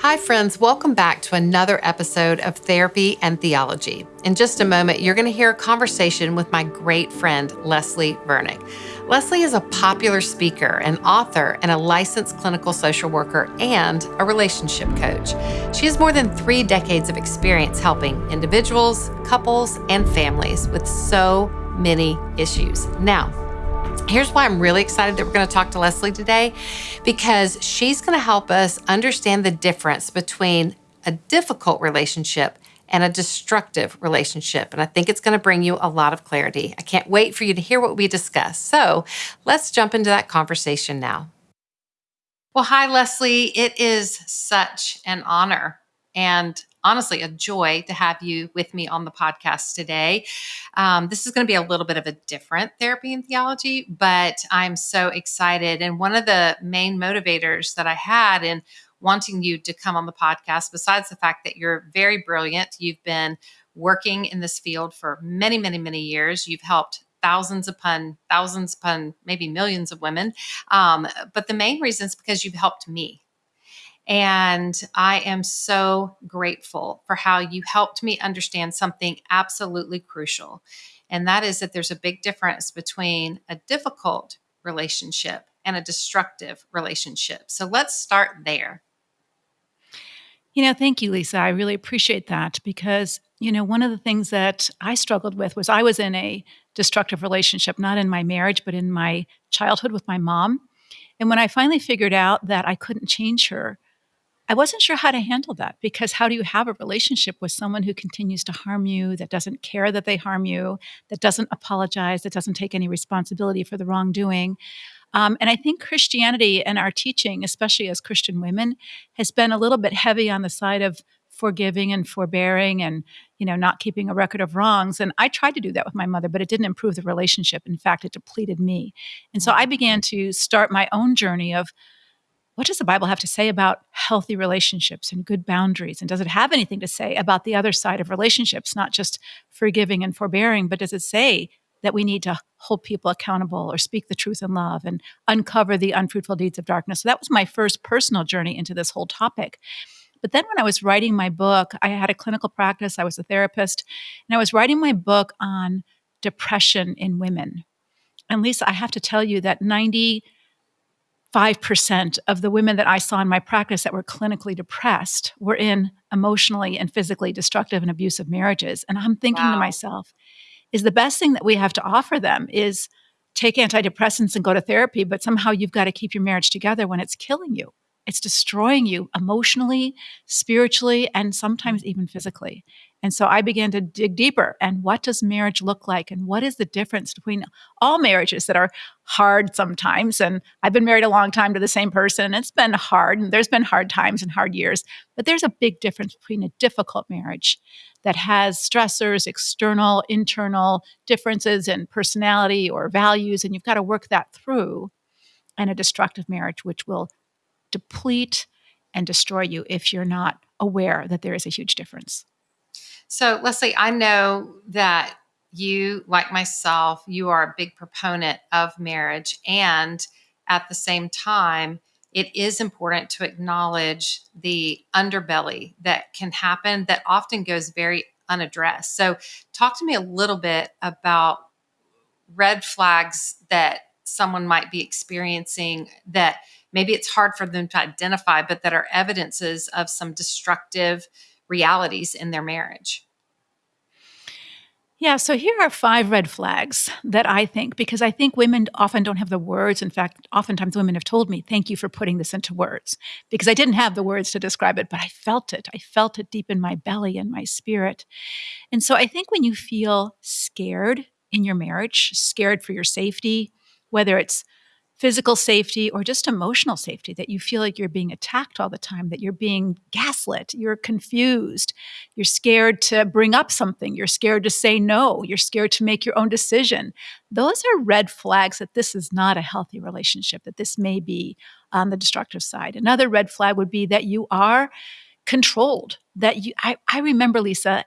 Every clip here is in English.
Hi, friends. Welcome back to another episode of Therapy and Theology. In just a moment, you're going to hear a conversation with my great friend, Leslie Vernick. Leslie is a popular speaker, an author, and a licensed clinical social worker and a relationship coach. She has more than three decades of experience helping individuals, couples, and families with so many issues. Now, Here's why I'm really excited that we're going to talk to Leslie today because she's going to help us understand the difference between a difficult relationship and a destructive relationship. And I think it's going to bring you a lot of clarity. I can't wait for you to hear what we discuss. So let's jump into that conversation now. Well, hi, Leslie. It is such an honor and honestly a joy to have you with me on the podcast today. Um, this is going to be a little bit of a different therapy and theology, but I'm so excited. And one of the main motivators that I had in wanting you to come on the podcast, besides the fact that you're very brilliant, you've been working in this field for many, many, many years. You've helped thousands upon thousands upon maybe millions of women. Um, but the main reason is because you've helped me and I am so grateful for how you helped me understand something absolutely crucial. And that is that there's a big difference between a difficult relationship and a destructive relationship. So let's start there. You know, thank you, Lysa. I really appreciate that because, you know, one of the things that I struggled with was I was in a destructive relationship, not in my marriage, but in my childhood with my mom. And when I finally figured out that I couldn't change her, I wasn't sure how to handle that because how do you have a relationship with someone who continues to harm you, that doesn't care that they harm you, that doesn't apologize, that doesn't take any responsibility for the wrongdoing? Um, and I think Christianity and our teaching, especially as Christian women, has been a little bit heavy on the side of forgiving and forbearing and you know not keeping a record of wrongs. And i tried to do that with my mother but it didn't improve the relationship. In fact it depleted me. And so i began to start my own journey of what does the Bible have to say about healthy relationships and good boundaries? And does it have anything to say about the other side of relationships, not just forgiving and forbearing, but does it say that we need to hold people accountable or speak the truth in love and uncover the unfruitful deeds of darkness? So that was my first personal journey into this whole topic. But then when I was writing my book, I had a clinical practice, I was a therapist, and I was writing my book on depression in women. And Lysa, I have to tell you that 90 5% of the women that I saw in my practice that were clinically depressed were in emotionally and physically destructive and abusive marriages. And I'm thinking wow. to myself, is the best thing that we have to offer them is take antidepressants and go to therapy, but somehow you've got to keep your marriage together when it's killing you. It's destroying you emotionally, spiritually, and sometimes mm. even physically. And so I began to dig deeper. And what does marriage look like? And what is the difference between all marriages that are hard sometimes? And I've been married a long time to the same person. And it's been hard. And there's been hard times and hard years. But there's a big difference between a difficult marriage that has stressors, external, internal differences in personality or values. And you've got to work that through, and a destructive marriage, which will deplete and destroy you if you're not aware that there is a huge difference. So, Leslie, I know that you, like myself, you are a big proponent of marriage. And at the same time, it is important to acknowledge the underbelly that can happen that often goes very unaddressed. So, talk to me a little bit about red flags that someone might be experiencing that maybe it's hard for them to identify, but that are evidences of some destructive realities in their marriage. Yeah, so here are five red flags that I think, because I think women often don't have the words. In fact, oftentimes women have told me, Thank you for putting this into words, because I didn't have the words to describe it, but I felt it. I felt it deep in my belly and my spirit. And so I think when you feel scared in your marriage, scared for your safety, whether it's physical safety or just emotional safety that you feel like you're being attacked all the time, that you're being gaslit, you're confused, you're scared to bring up something, you're scared to say no, you're scared to make your own decision. Those are red flags that this is not a healthy relationship, that this may be on the destructive side. Another red flag would be that you are controlled, that you, I, I remember, Lysa,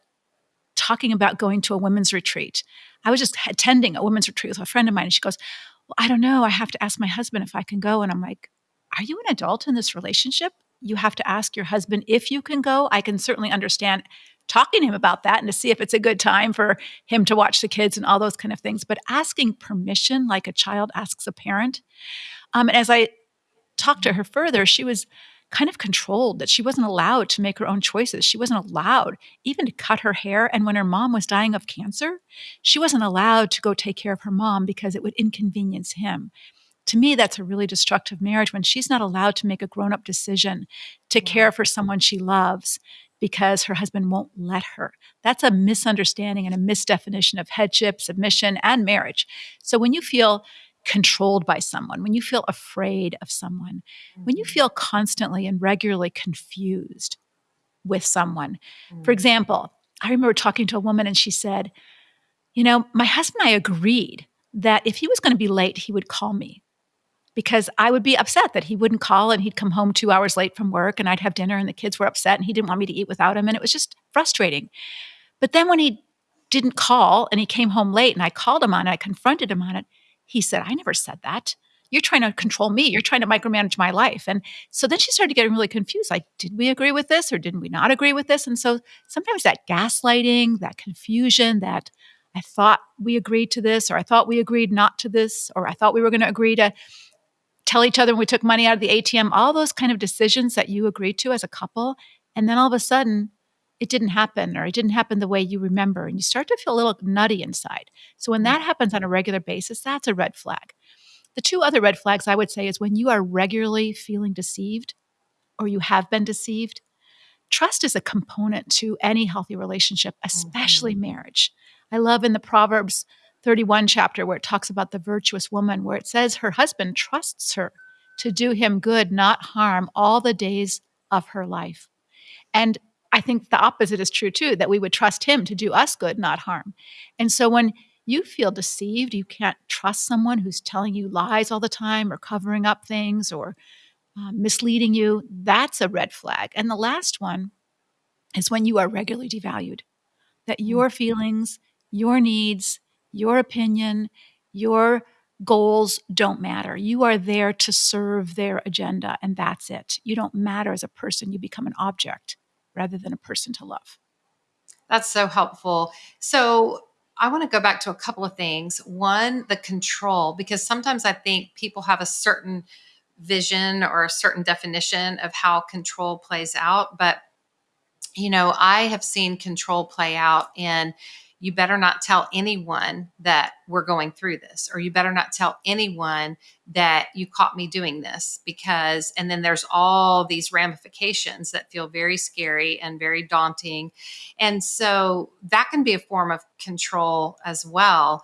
talking about going to a women's retreat. I was just attending a women's retreat with a friend of mine, and she goes, well, I don't know. I have to ask my husband if I can go. And I'm like, are you an adult in this relationship? you have to ask your husband if you can go. I can certainly understand talking to him about that and to see if it's a good time for him to watch the kids and all those kind of things. But asking permission, like a child asks a parent. Um, and as I talked to her further, she was kind of controlled that she wasn't allowed to make her own choices. She wasn't allowed even to cut her hair. And when her mom was dying of cancer, she wasn't allowed to go take care of her mom because it would inconvenience him. To me, that's a really destructive marriage when she's not allowed to make a grown up decision to care for someone she loves because her husband won't let her. That's a misunderstanding and a misdefinition of headship, submission, and marriage. So when you feel controlled by someone, when you feel afraid of someone, mm-hmm. when you mm-hmm. feel constantly and regularly confused with someone. Mm-hmm. For example, I remember talking to a woman and she said, You know, my husband and I agreed that if he was going to be late, he would call me because I would be upset that he wouldn't call and he'd come home two hours late from work and I'd have dinner and the kids were upset and he didn't want me to eat without him. And it was just frustrating. But then when he didn't call and he came home late and I called him on it, I confronted him on it, he said, I never said that. You're trying to control me. You're trying to micromanage my life. And so then she started getting really confused. Like, did we agree with this or didn't we not agree with this? And so sometimes that gaslighting, that confusion, that I thought we agreed to this, or I thought we agreed not to this, or I thought we were going to agree to tell each other we took money out of the ATM, all those kind of decisions that you agreed to as a couple. And then all of a sudden, it didn't happen or it didn't happen the way you remember and you start to feel a little nutty inside. So when mm. that happens on a regular basis, that's a red flag. The two other red flags I would say is when you are regularly feeling deceived or you have been deceived. Trust is a component to any healthy relationship, especially mm-hmm. marriage. I love in the Proverbs 31 chapter where it talks about the virtuous woman, where it says her husband trusts her to do him good, not harm, all the days of her life. And I think the opposite is true too, that we would trust him to do us good, not harm. And so when you feel deceived, you can't trust someone who's telling you lies all the time or covering up things or uh, misleading you, that's a red flag. And the last one is when you are regularly devalued, that mm. your feelings, your needs, your opinion, your goals don't matter. You are there to serve their agenda, and that's it. You don't matter as a person, you become an object rather than a person to love. That's so helpful. So, I want to go back to a couple of things. One, the control, because sometimes I think people have a certain vision or a certain definition of how control plays out. But, you know, I have seen control play out in you better not tell anyone that we're going through this, or you better not tell anyone that you caught me doing this because, and then there's all these ramifications that feel very scary and very daunting. And so that can be a form of control as well.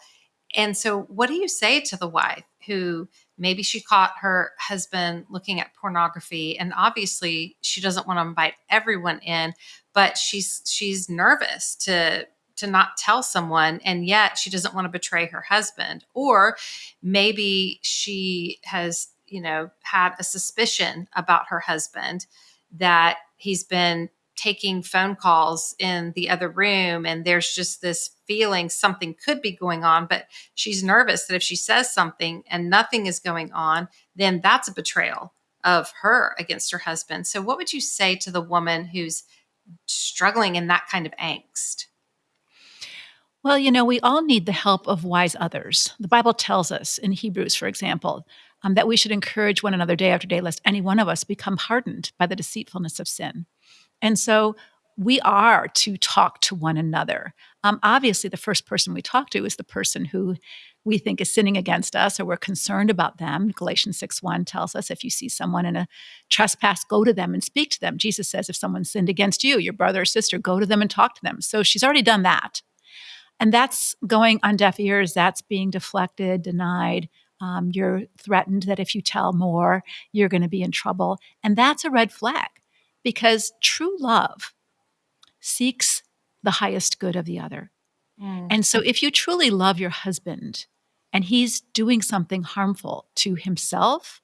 And so, what do you say to the wife who maybe she caught her husband looking at pornography and obviously she doesn't want to invite everyone in but she's she's nervous to to not tell someone and yet she doesn't want to betray her husband. Or maybe she has you know had a suspicion about her husband that he's been taking phone calls in the other room and there's just this feeling something could be going on but she's nervous that if she says something and nothing is going on then that's a betrayal of her against her husband. So what would you say to the woman who's struggling in that kind of angst well, you know, we all need the help of wise others. The Bible tells us in Hebrews, for example, um, that we should encourage one another day after day, lest any one of us become hardened by the deceitfulness of sin. And so we are to talk to one another. Um, obviously, the first person we talk to is the person who we think is sinning against us or we're concerned about them. Galatians 6 1 tells us if you see someone in a trespass, go to them and speak to them. Jesus says if someone sinned against you, your brother or sister, go to them and talk to them. So she's already done that. And that's going on deaf ears, that's being deflected, denied. Um, you're threatened that if you tell more, you're going to be in trouble. And that's a red flag because true love seeks the highest good of the other. Mm. And so if you truly love your husband and he's doing something harmful to himself,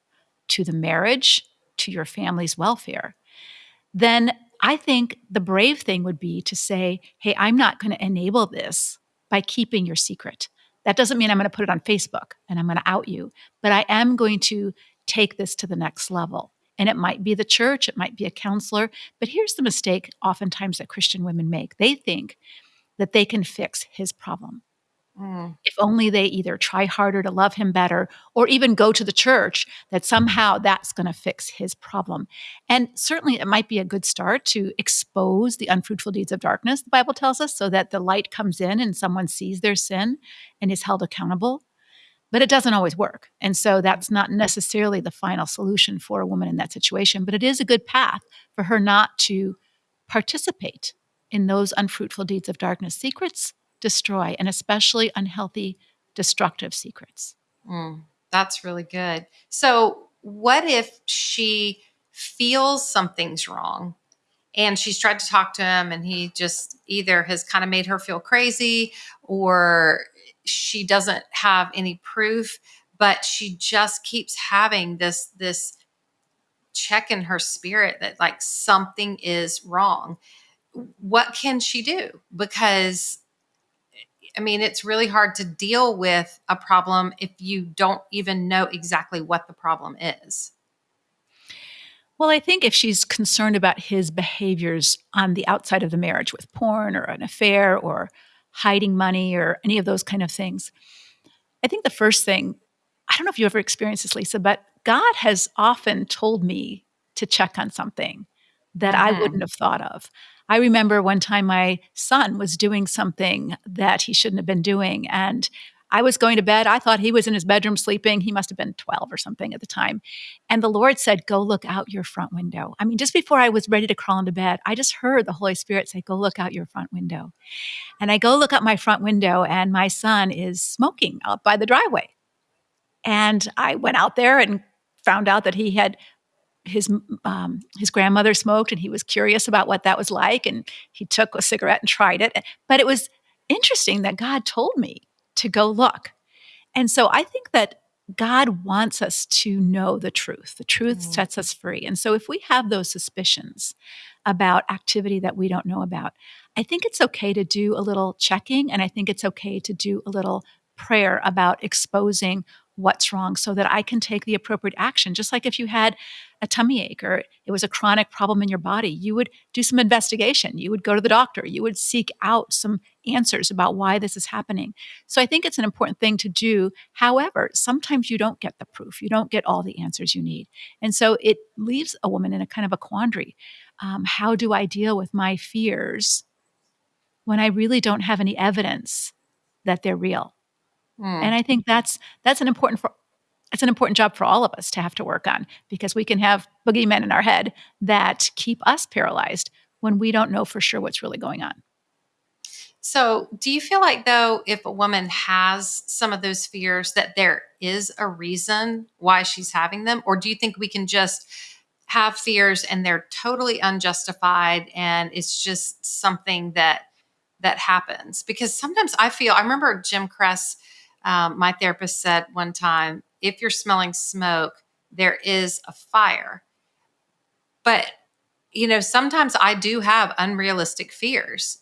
to the marriage, to your family's welfare, then I think the brave thing would be to say, hey, I'm not going to enable this by keeping your secret. That doesn't mean I'm going to put it on Facebook and I'm going to out you, but I am going to take this to the next level. And it might be the church, it might be a counselor. But here's the mistake oftentimes that Christian women make they think that they can fix his problem. Mm. If only they either try harder to love him better or even go to the church, that somehow that's going to fix his problem. And certainly it might be a good start to expose the unfruitful deeds of darkness, the Bible tells us, so that the light comes in and someone sees their sin and is held accountable. But it doesn't always work. And so that's not necessarily the final solution for a woman in that situation, but it is a good path for her not to participate in those unfruitful deeds of darkness. Secrets destroy, and especially unhealthy, destructive secrets. Mm, that's really good. So, what if she feels something's wrong and she's tried to talk to him and he just either has kind of made her feel crazy or she doesn't have any proof but she just keeps having this this check in her spirit that like something is wrong what can she do because I mean, it's really hard to deal with a problem if you don't even know exactly what the problem is. Well, I think if she's concerned about his behaviors on the outside of the marriage with porn or an affair or hiding money or any of those kind of things, I think the first thing, I don't know if you ever experienced this, Lysa, but God has often told me to check on something that mm-hmm. I wouldn't have thought of. I remember one time my son was doing something that he shouldn't have been doing. And I was going to bed. I thought he was in his bedroom sleeping. He must have been 12 or something at the time. And the Lord said, Go look out your front window. I mean, just before I was ready to crawl into bed, I just heard the Holy Spirit say, Go look out your front window. And I go look out my front window, and my son is smoking out by the driveway. And I went out there and found out that he had his um, his grandmother smoked, and he was curious about what that was like, and he took a cigarette and tried it. But it was interesting that God told me to go look, and so I think that God wants us to know the truth. The truth mm. sets us free, and so if we have those suspicions about activity that we don't know about, I think it's okay to do a little checking, and I think it's okay to do a little prayer about exposing what's wrong so that I can take the appropriate action. Just like if you had a tummy ache or it was a chronic problem in your body, you would do some investigation. You would go to the doctor. You would seek out some answers about why this is happening. So I think it's an important thing to do. However, sometimes you don't get the proof, you don't get all the answers you need. And so it leaves a woman in a kind of a quandary. Um, how do I deal with my fears when I really don't have any evidence that they're real? Mm. And I think that's that's an important for it's an important job for all of us to have to work on because we can have boogeymen in our head that keep us paralyzed when we don't know for sure what's really going on. So, do you feel like though if a woman has some of those fears that there is a reason why she's having them or do you think we can just have fears and they're totally unjustified and it's just something that that happens? Because sometimes I feel I remember Jim Cress um, my therapist said one time if you're smelling smoke, there is a fire. But, you know, sometimes I do have unrealistic fears.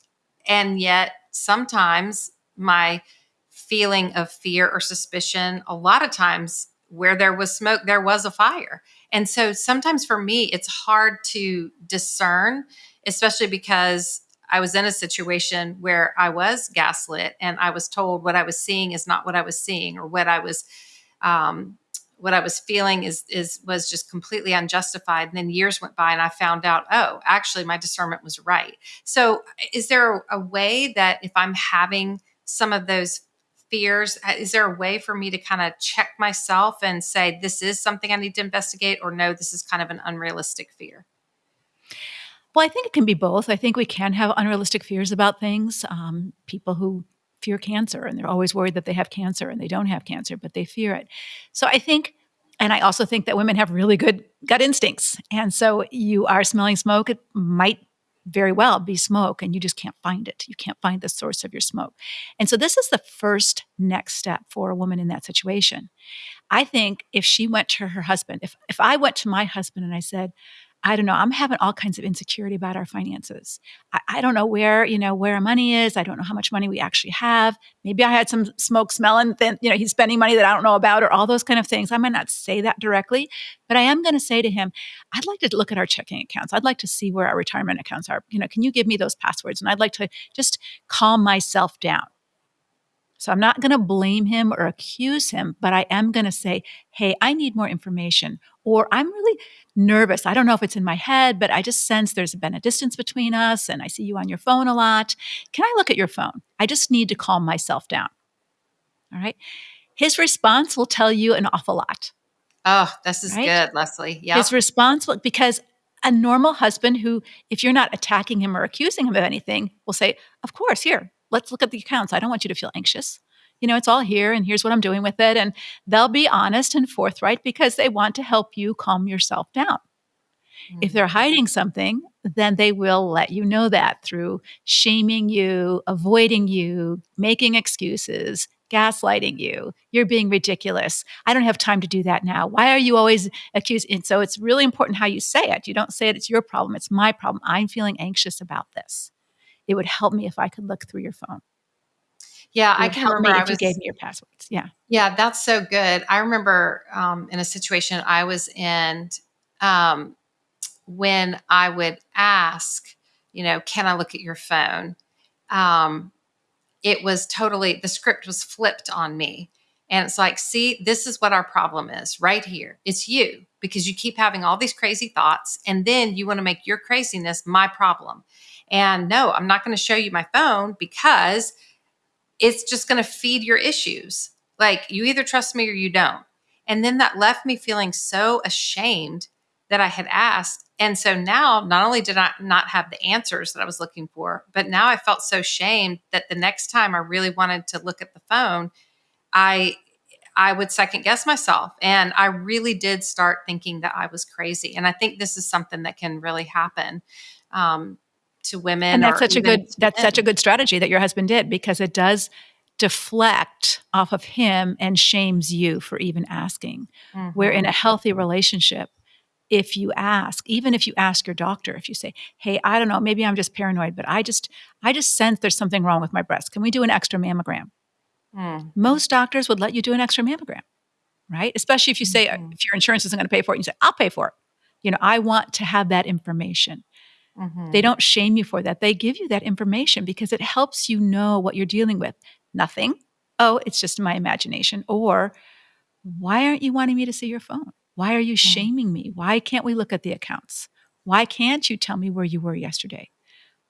And yet, sometimes my feeling of fear or suspicion, a lot of times where there was smoke, there was a fire. And so sometimes for me, it's hard to discern, especially because I was in a situation where I was gaslit and I was told what I was seeing is not what I was seeing or what I was um, what I was feeling is is was just completely unjustified. And then years went by and I found out, oh, actually my discernment was right. So is there a way that if I'm having some of those fears, uh, is there a way for me to kind of check myself and say this is something I need to investigate or no, this is kind of an unrealistic fear? Well, I think it can be both. I think we can have unrealistic fears about things. Um, people who fear cancer and they're always worried that they have cancer and they don't have cancer, but they fear it. So I think, and I also think that women have really good gut instincts. And so you are smelling smoke, it might very well be smoke and you just can't find it. You can't find the source of your smoke. And so this is the first next step for a woman in that situation. I think if she went to her husband, if if I went to my husband and I said, I don't know. I'm having all kinds of insecurity about our finances. I, I, don't know where, you know, where our money is. I don't know how much money we actually have. Maybe I had some smoke smelling, then, you know, he's spending money that I don't know about or all those kind of things. I might not say that directly, but I am going to say to him, I'd like to look at our checking accounts. I'd like to see where our retirement accounts are. You know, can you give me those passwords? And I'd like to just calm myself down. So I'm not going to blame him or accuse him, but I am going to say, hey, I need more information. Or I'm really nervous. I don't know if it's in my head, but I just sense there's been a distance between us and I see you on your phone a lot. Can I look at your phone? I just need to calm myself down. All right. His response will tell you an awful lot. Oh, this is right? good, Leslie. Yeah. His response will, because a normal husband who, if you're not attacking him or accusing him of anything, will say, Of course, here, let's look at the accounts. I don't want you to feel anxious. You know, it's all here and here's what I'm doing with it. And they'll be honest and forthright because they want to help you calm yourself down. Mm-hmm. If they're hiding something, then they will let you know that through shaming you, avoiding you, making excuses, gaslighting you. You're being ridiculous. I don't have time to do that now. Why are you always accusing? And so it's really important how you say it. You don't say it, it's your problem, it's my problem. I'm feeling anxious about this it would help me if I could look through your phone. Yeah, I can remember if was, you gave me your passwords. Yeah. Yeah, that's so good. I remember um, in a situation I was in um, when I would ask, you know, can I look at your phone? Um, it was totally, the script was flipped on me. And it's like, see, this is what our problem is right here. It's you because you keep having all these crazy thoughts. And then you want to make your craziness my problem. And no, I'm not going to show you my phone because it's just going to feed your issues. Like you either trust me or you don't. And then that left me feeling so ashamed that I had asked. And so now not only did I not have the answers that I was looking for, but now I felt so shamed that the next time I really wanted to look at the phone, I I would second guess myself. And I really did start thinking that I was crazy. And I think this is something that can really happen. Um, to women. And that's such a good that's men. such a good strategy that your husband did because it does deflect off of him and shames you for even asking. Mm-hmm. Where in a healthy relationship, if you ask, even if you ask your doctor, if you say, "Hey, I don't know, maybe I'm just paranoid, but I just I just sense there's something wrong with my breast. Can we do an extra mammogram?" Mm. Most doctors would let you do an extra mammogram, right? Especially if you say mm-hmm. if your insurance isn't going to pay for it, you say, "I'll pay for it." You know, I want to have that information. Mm-hmm. They don't shame you for that. They give you that information because it helps you know what you're dealing with. Nothing. Oh, it's just my imagination. Or why aren't you wanting me to see your phone? Why are you mm-hmm. shaming me? Why can't we look at the accounts? Why can't you tell me where you were yesterday?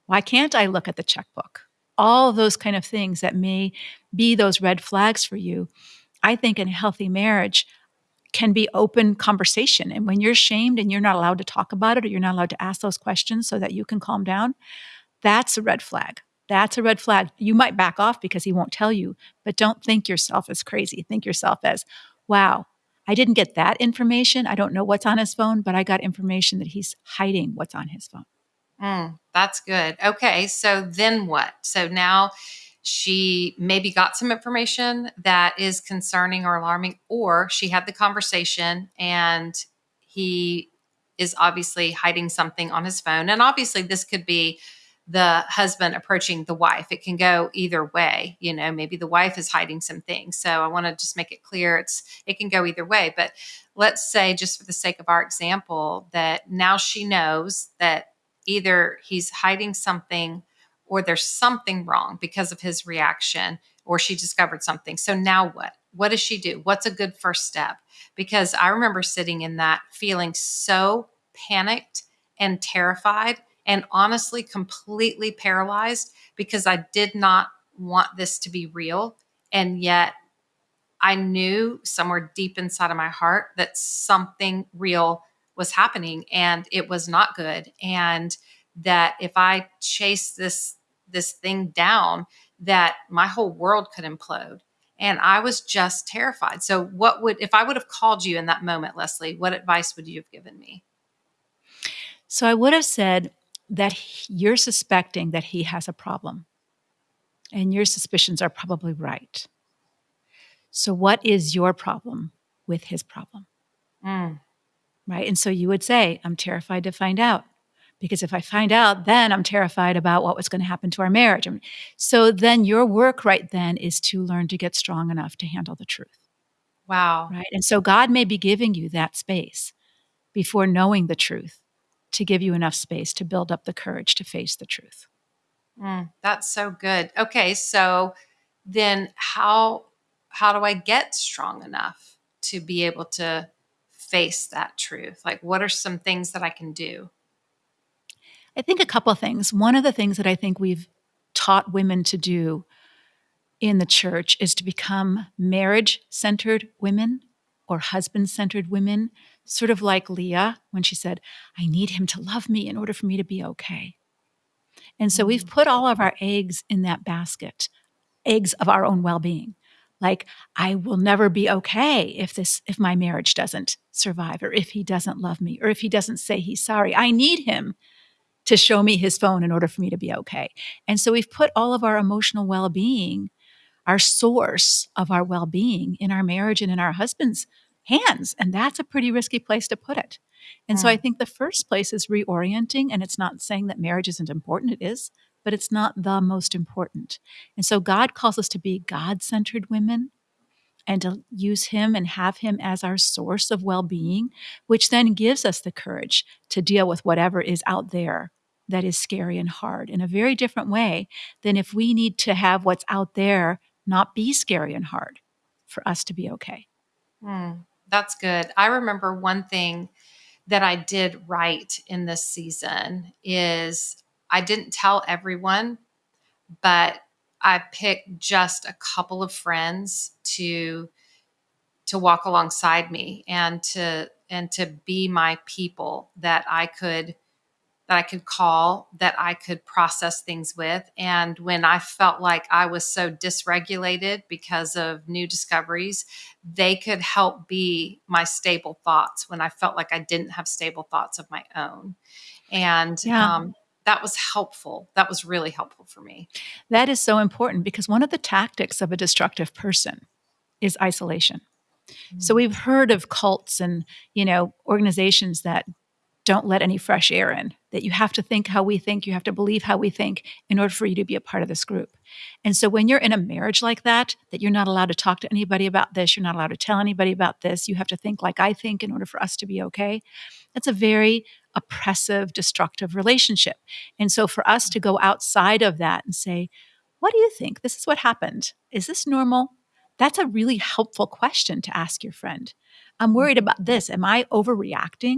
Why can't I look at the checkbook? All those kind of things that may be those red flags for you. I think in a healthy marriage, can be open conversation. And when you're shamed and you're not allowed to talk about it or you're not allowed to ask those questions so that you can calm down, that's a red flag. That's a red flag. You might back off because he won't tell you, but don't think yourself as crazy. Think yourself as, wow, I didn't get that information. I don't know what's on his phone, but I got information that he's hiding what's on his phone. Mm, that's good. Okay. So then what? So now she maybe got some information that is concerning or alarming, or she had the conversation and he is obviously hiding something on his phone. And obviously, this could be the husband approaching the wife. It can go either way. You know, maybe the wife is hiding some things. So I want to just make it clear it's it can go either way. But let's say, just for the sake of our example, that now she knows that either he's hiding something or there's something wrong because of his reaction or she discovered something. So now what? What does she do? What's a good first step? Because I remember sitting in that feeling so panicked and terrified and honestly completely paralyzed because I did not want this to be real. And yet I knew somewhere deep inside of my heart that something real was happening and it was not good. And that if I chased this this thing down that my whole world could implode and i was just terrified so what would if i would have called you in that moment leslie what advice would you have given me so i would have said that you're suspecting that he has a problem and your suspicions are probably right so what is your problem with his problem mm. right? And so you would say, I'm terrified to find out. Because if I find out, then I'm terrified about what was going to happen to our marriage. So then your work right then is to learn to get strong enough to handle the truth. Wow. Right. And so God may be giving you that space before knowing the truth to give you enough space to build up the courage to face the truth. Mm, that's so good. Okay, so then how how do I get strong enough to be able to face that truth? Like what are some things that I can do? I think a couple things. One of the things that I think we've taught women to do in the church is to become marriage centered women or husband centered women, sort of like Leah when she said, I need him to love me in order for me to be okay. And so we've mm. put all of our eggs in that basket, eggs of our own well being. Like, I will never be okay if this, if my marriage doesn't survive, or if he doesn't love me, or if he doesn't say he's sorry. I need him to show me his phone in order for me to be okay. And so we've put all of our emotional well being our source of our well being in our marriage and in our husband's hands. And that's a pretty risky place to put it. And so I think the first place is reorienting. And it's not saying that marriage isn't important, it is, but it's not the most important. And so God calls us to be God centered women and to use Him and have Him as our source of well being, which then gives us the courage to deal with whatever is out there that is scary and hard in a very different way than if we need to have what's out there not be scary and hard for us to be okay. Mm, that's good. I remember one thing that I did right in this season is I didn't tell everyone, but I picked just a couple of friends to to walk alongside me and to and to be my people that I could that I could call, that I could process things with. And when I felt like I was so dysregulated because of new discoveries, they could help be my stable thoughts when I felt like I didn't have stable thoughts of my own. And yeah. um, that was helpful. That was really helpful for me. That is so important because one of the tactics of a destructive person is isolation. So mm. we've heard of cults and, you know, organizations that don't let any fresh air in, that you have to think how we think, you have to believe how we think in order for you to be a part of this group. And so when you're in a marriage like that, that you're not allowed to talk to anybody about this, you're not allowed to tell anybody about this, you have to think like I think in order for us to be okay, that's a very oppressive, destructive relationship. And so for us to go outside of that and say, what do you think? This is what happened. Is this normal? That's a really helpful question to ask your friend. I'm worried mm-hmm. about this. Am I overreacting?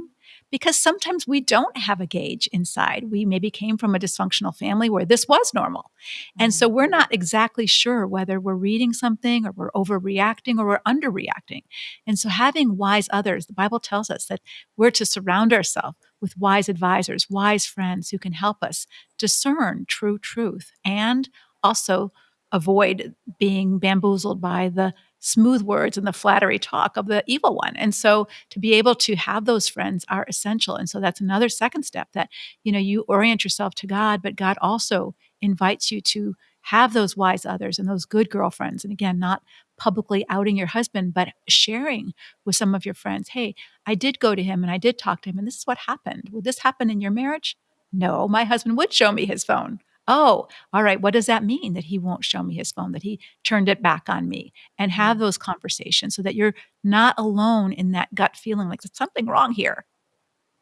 Because sometimes we don't have a gauge inside. We maybe came from a dysfunctional family where this was normal. And so we're mm. not exactly sure whether we're reading something or we're overreacting or we're underreacting. And so having wise others, the Bible tells us that we're to surround ourselves with wise advisors, wise friends who can help us discern true truth and also avoid being bamboozled by the smooth words and the flattery talk of the evil one. And so to be able to have those friends are essential. And so that's another second step that, you know, you orient yourself to God, but God also invites you to have those wise others and those good girlfriends. And again, not publicly outing your husband, but sharing with some of your friends, hey, I did go to him and I did talk to him, and this is what happened. Would this happen in your marriage? No, my husband would show me his phone. Oh, all right. What does that mean that he won't show me his phone, that he turned it back on me? And have mm. those conversations so that you're not alone in that gut feeling like there's something wrong here.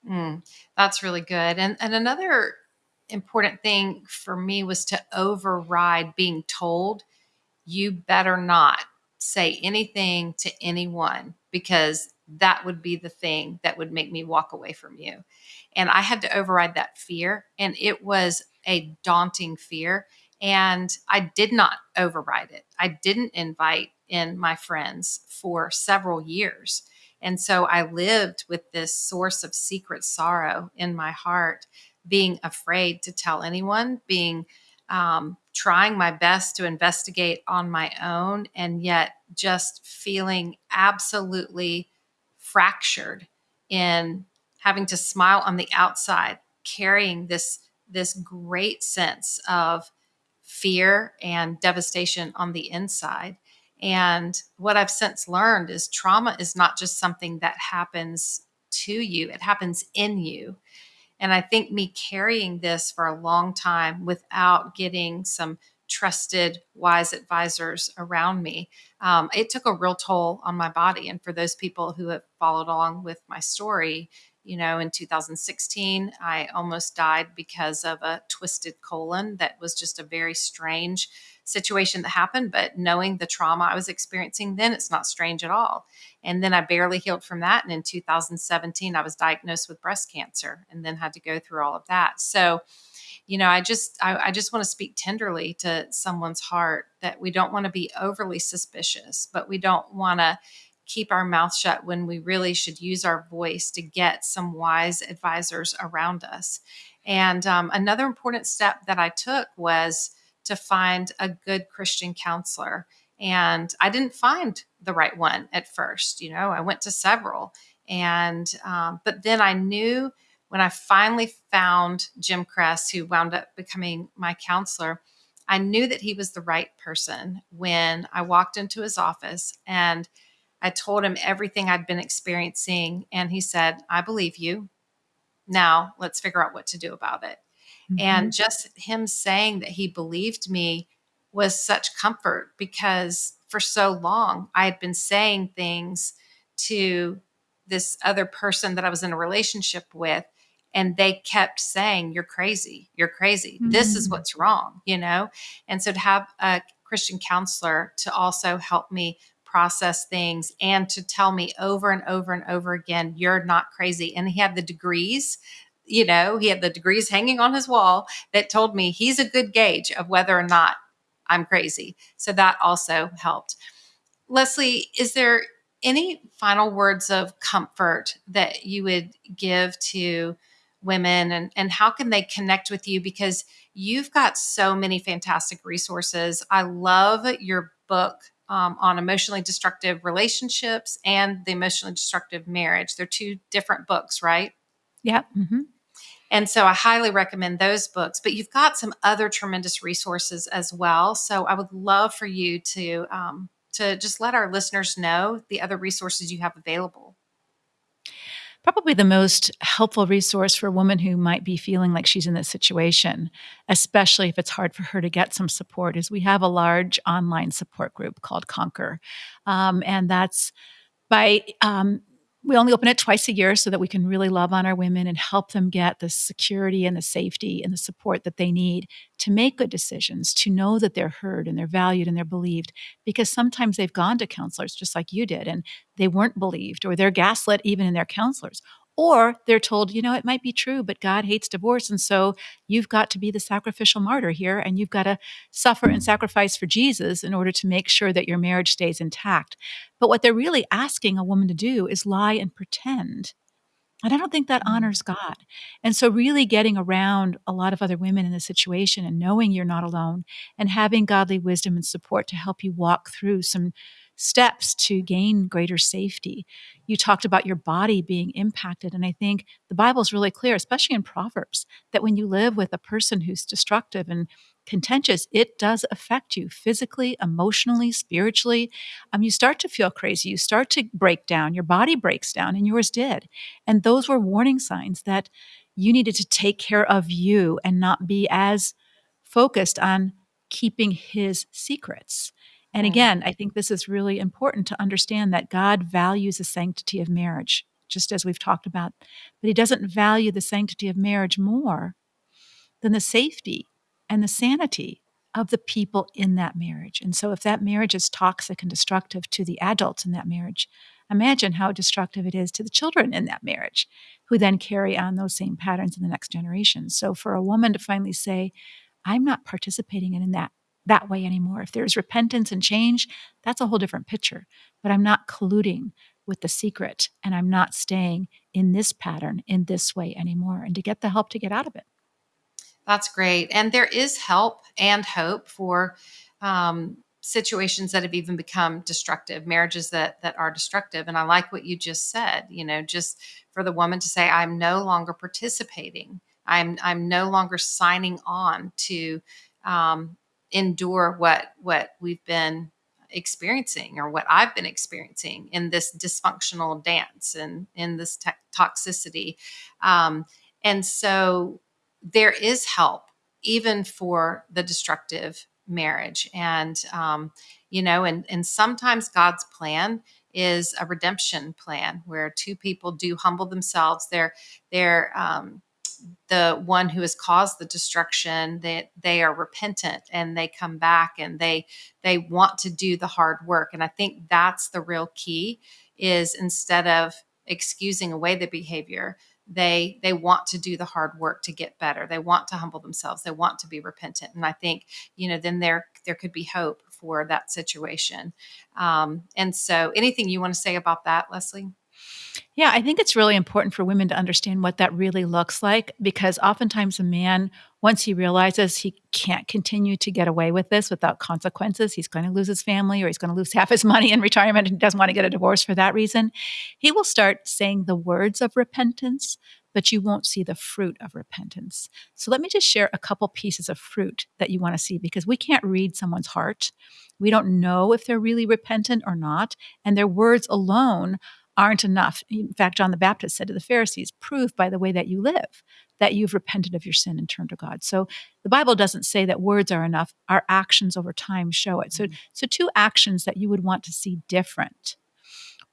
Mm, that's really good. And, and another important thing for me was to override being told, you better not say anything to anyone because that would be the thing that would make me walk away from you. And I had to override that fear. And it was a daunting fear. And I did not override it. I didn't invite in my friends for several years. And so I lived with this source of secret sorrow in my heart, being afraid to tell anyone, being um, trying my best to investigate on my own, and yet just feeling absolutely fractured in having to smile on the outside, carrying this this great sense of fear and devastation on the inside. And what I've since learned is trauma is not just something that happens to you, it happens in you. And I think me carrying this for a long time without getting some trusted, wise advisors around me, um, it took a real toll on my body. And for those people who have followed along with my story, you know, in 2016, I almost died because of a twisted colon that was just a very strange situation that happened. But knowing the trauma I was experiencing then, it's not strange at all. And then I barely healed from that. And in 2017, I was diagnosed with breast cancer and then had to go through all of that. So, you know, I just I, I just want to speak tenderly to someone's heart that we don't want to be overly suspicious, but we don't want to keep our mouth shut when we really should use our voice to get some wise advisors around us. And um, another important step that I took was to find a good Christian counselor. And I didn't find the right one at first. You know, I went to several. And, um, but then I knew when I finally found Jim Cress, who wound up becoming my counselor, I knew that he was the right person when I walked into his office and I told him everything I'd been experiencing. And he said, I believe you. Now let's figure out what to do about it. Mm-hmm. And just him saying that he believed me was such comfort because for so long I had been saying things to this other person that I was in a relationship with and they kept saying you're crazy you're crazy mm-hmm. this is mm-hmm. what's wrong you know and so to have a christian counselor to also help me process things and to tell me over and over and over again, you're not crazy. And he had the degrees, you know, he had the degrees hanging on his wall that told me he's a good gauge of whether or not I'm crazy. So that also helped. Leslie, is there any final words of comfort that you would give to women and, and how can they connect with you? Because you've got so many fantastic resources. I love your book, um, on emotionally destructive relationships and the emotionally destructive marriage. They're two different books, right? Yeah. Mm-hmm. And so I highly recommend those books. But you've got some other tremendous resources as well. So I would love for you to um, to just let our listeners know the other resources you have available probably the most helpful resource for a woman who might be feeling like she's in this situation, especially if it's hard for her to get some support, is we have a large online support group called Conquer. Um, and that's by um, we only open it twice a year so that we can really love on our women and help them get the security and the safety and the support that they need to make good decisions, to know that they're heard and they're valued and they're believed. Because sometimes they've gone to counselors just like you did and they weren't believed or they're gaslit even in their counselors or they're told, you know, it might be true, but God hates divorce. And so you've got to be the sacrificial martyr here and you've got to suffer and sacrifice for Jesus in order to make sure that your marriage stays intact. But what they're really asking a woman to do is lie and pretend. And I don't think that mm. honors God. And so, really getting around a lot of other women in this situation and knowing you're not alone and having godly wisdom and support to help you walk through some steps to gain greater safety. You talked about your body being impacted. And I think the Bible is really clear, especially in Proverbs, that when you live with a person who's destructive and contentious, it does affect you physically, emotionally, spiritually. Um, you start to feel crazy. You start to break down. Your body breaks down, and yours did. And those were warning signs that you needed to take care of you and not be as focused on keeping his secrets. And mm. again, I think this is really important to understand that God values the sanctity of marriage, just as we've talked about, but He doesn't value the sanctity of marriage more than the safety and the sanity of the people in that marriage. And so, if that marriage is toxic and destructive to the adults in that marriage, imagine how destructive it is to the children in that marriage, who then carry on those same patterns in the next generation. So, for a woman to finally say, I'm not participating in that that way anymore. If there's repentance and change, that's a whole different picture. But I'm not colluding with the secret and I'm not staying in this pattern in this way anymore and to get the help to get out of it. That's great. And there is help and hope for um, situations that have even become destructive, marriages that that are destructive. And I like what you just said, you know, just for the woman to say, I'm no longer participating. I'm I'm no longer signing on to um, endure what what we've been experiencing or what I've been experiencing in this dysfunctional dance and in this te- toxicity. Um, and so there is help even for the destructive marriage. And, um, you know, and, and sometimes God's plan is a redemption plan where two people do humble themselves. They're, they're, um, the one who has caused the destruction that they are repentant and they come back and they they want to do the hard work. And i think that's the real key is instead of excusing away the behavior they they want to do the hard work to get better. They want to humble themselves. They want to be repentant. And i think you know then there there could be hope for that situation. Um, and so anything you want to say about that leslie yeah, I think it's really important for women to understand what that really looks like because oftentimes a man, once he realizes he can't continue to get away with this without consequences, he's going to lose his family or he's going to lose half his money in retirement and doesn't want to get a divorce for that reason. He will start saying the words of repentance, but you won't see the fruit of repentance. So let me just share a couple pieces of fruit that you want to see because we can't read someone's heart. We don't know if they're really repentant or not. And their words alone aren't enough. In fact, John the Baptist said to the Pharisees, prove by the way that you live that you've repented of your sin and turned to God. So the Bible doesn't say that words are enough. Our actions over time show it. So, mm-hmm. so two actions that you would want to see different.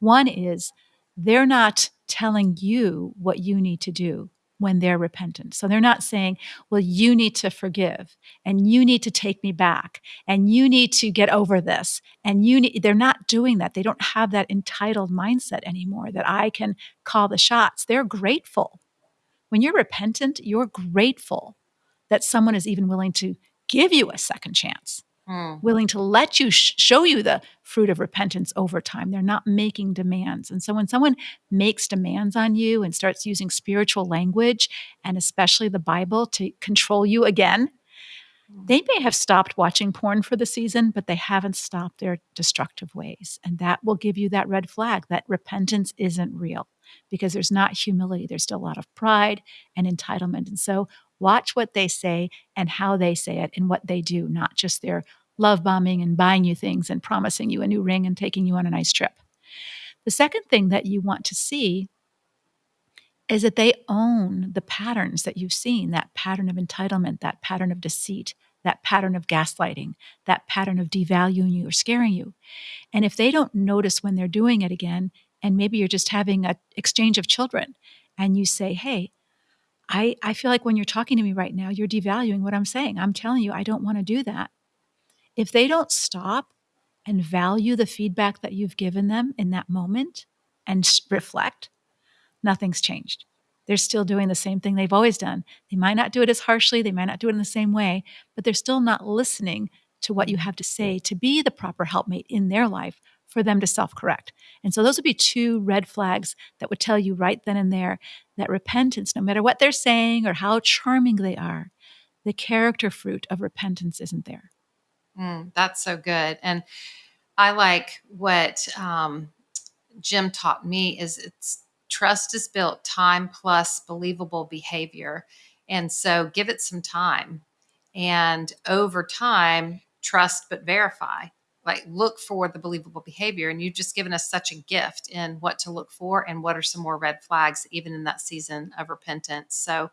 One is they're not telling you what you need to do when they're repentant. So they're not saying, well, you need to forgive and you need to take me back and you need to get over this. And you need, they're not doing that. They don't have that entitled mindset anymore that I can call the shots. They're grateful. When you're repentant, you're grateful that someone is even willing to give you a second chance mm. willing to let you sh- show you the fruit of repentance over time. They're not making demands. And so when someone makes demands on you and starts using spiritual language and especially the Bible to control you again, they may have stopped watching porn for the season, but they haven't stopped their destructive ways. And that will give you that red flag that repentance isn't real because there's not humility. There's still a lot of pride and entitlement. And so watch what they say and how they say it and what they do, not just their love bombing and buying you things and promising you a new ring and taking you on a nice trip. The second thing that you want to see is that they own the patterns that you've seen that pattern of entitlement, that pattern of deceit, that pattern of gaslighting, that pattern of devaluing you or scaring you. And if they don't notice when they're doing it again, and maybe you're just having an exchange of children, and you say, Hey, I, I feel like when you're talking to me right now, you're devaluing what I'm saying. I'm telling you, I don't want to do that. If they don't stop and value the feedback that you've given them in that moment and reflect, nothing's changed. They're still doing the same thing they've always done. They might not do it as harshly, they might not do it in the same way, but they're still not listening to what you have to say to be the proper helpmate in their life for them to self correct. And so, those would be two red flags that would tell you right then and there that repentance, no matter what they're saying or how charming they are, the character fruit of repentance isn't there. Mm, that's so good. And I like what um, Jim taught me is it's trust is built time plus believable behavior. And so give it some time. And over time, trust but verify. Like look for the believable behavior. And you've just given us such a gift in what to look for and what are some more red flags, even in that season of repentance. So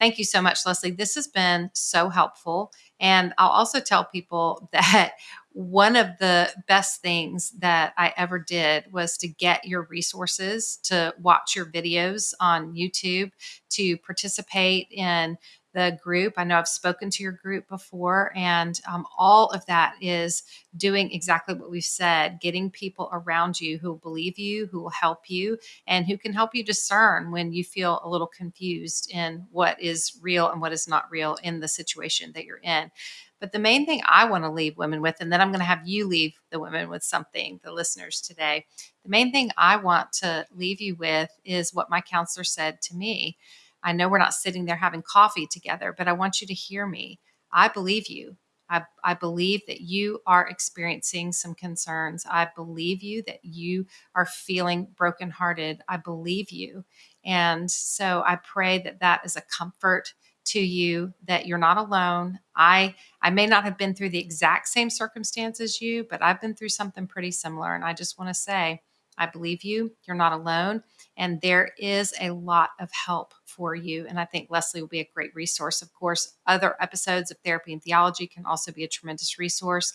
Thank you so much, Leslie. This has been so helpful. And I'll also tell people that one of the best things that I ever did was to get your resources, to watch your videos on YouTube, to participate in the group. I know I've spoken to your group before, and um, all of that is doing exactly what we've said getting people around you who believe you, who will help you, and who can help you discern when you feel a little confused in what is real and what is not real in the situation that you're in. But the main thing I want to leave women with, and then I'm going to have you leave the women with something, the listeners today. The main thing I want to leave you with is what my counselor said to me I know we're not sitting there having coffee together, but I want you to hear me. I believe you. I, I, believe that you are experiencing some concerns. I believe you that you are feeling brokenhearted. I believe you. And so I pray that that is a comfort to you that you're not alone. I I may not have been through the exact same circumstance as you, but I've been through something pretty similar and I just want to say I believe you. You're not alone and there is a lot of help for you and I think Leslie will be a great resource. Of course, other episodes of Therapy and Theology can also be a tremendous resource.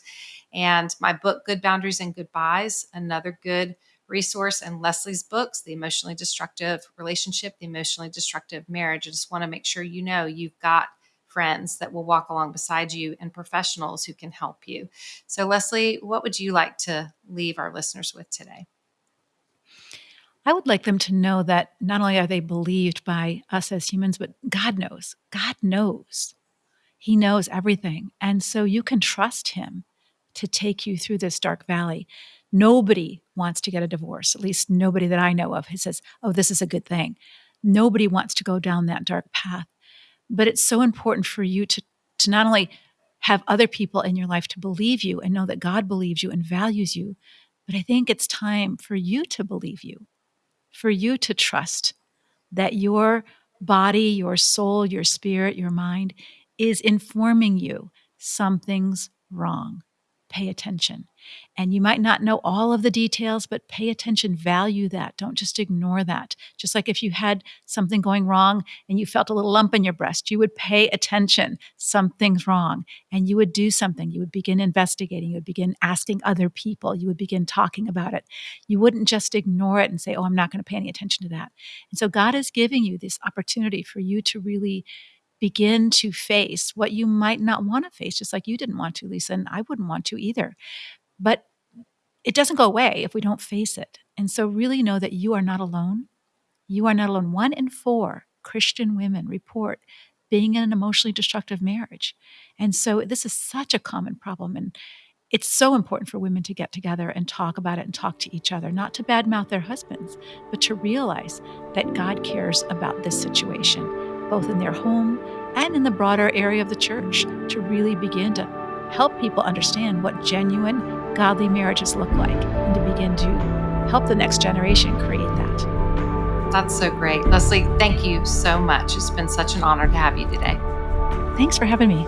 And my book Good Boundaries and Goodbyes, another good resource and Leslie's books, The Emotionally Destructive Relationship, The Emotionally Destructive Marriage. I just want to make sure you know you've got friends that will walk along beside you and professionals who can help you. So, Leslie, what would you like to leave our listeners with today? I would like them to know that not only are they believed by us as humans, but God knows. God knows. He knows everything. And so you can trust Him to take you through this dark valley. Nobody wants to get a divorce, at least nobody that I know of who says, oh, this is a good thing. Nobody wants to go down that dark path. But it's so important for you to, to not only have other people in your life to believe you and know that God believes you and values you, but I think it's time for you to believe you, for you to trust that your body, your soul, your spirit, your mind is informing you something's wrong pay attention. And you might not know all of the details, but pay attention, value that. Don't just ignore that. Just like if you had something going wrong and you felt a little lump in your breast, you would pay attention, something's wrong, and you would do something. You would begin investigating, you would begin asking other people, you would begin talking about it. You wouldn't just ignore it and say, Oh, I'm not going to pay any attention to that. And so God is giving you this opportunity for you to really begin to face what you might not want to face, just like you didn't want to, Lysa, and I wouldn't want to either. But it doesn't go away if we don't face it. And so, really know that you are not alone. You are not alone. One in four Christian women report being in an emotionally destructive marriage. And so, this is such a common problem. And it's so important for women to get together and talk about it and talk to each other, not to badmouth their husbands, but to realize that God cares about this situation both in their home and in the broader area of the church, to really begin to help people understand what genuine, godly marriages look like and to begin to help the next generation create that. That's so great. Leslie, thank you so much. It's been such an honor to have you today. Thanks for having me.